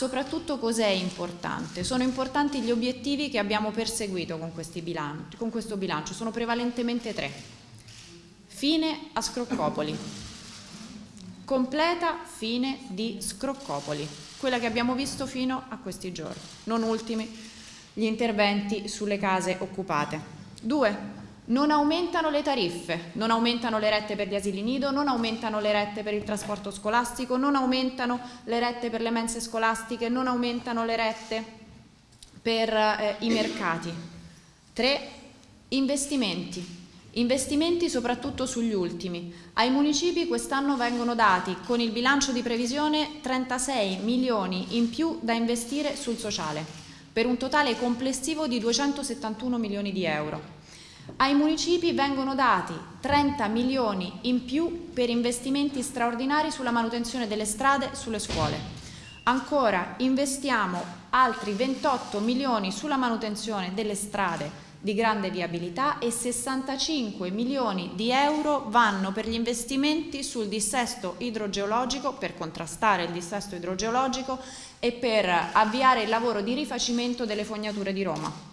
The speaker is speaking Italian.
soprattutto cos'è importante? Sono importanti gli obiettivi che abbiamo perseguito con, bilanci, con questo bilancio, sono prevalentemente tre. Fine a Scroccopoli, completa fine di Scroccopoli, quella che abbiamo visto fino a questi giorni, non ultimi gli interventi sulle case occupate. Due, non aumentano le tariffe, non aumentano le rette per gli asili nido, non aumentano le rette per il trasporto scolastico, non aumentano le rette per le mense scolastiche, non aumentano le rette per eh, i mercati. Tre, investimenti. Investimenti soprattutto sugli ultimi. Ai municipi quest'anno vengono dati con il bilancio di previsione 36 milioni in più da investire sul sociale, per un totale complessivo di 271 milioni di euro. Ai municipi vengono dati 30 milioni in più per investimenti straordinari sulla manutenzione delle strade e sulle scuole. Ancora investiamo altri 28 milioni sulla manutenzione delle strade di grande viabilità e 65 milioni di euro vanno per gli investimenti sul dissesto idrogeologico, per contrastare il dissesto idrogeologico e per avviare il lavoro di rifacimento delle fognature di Roma.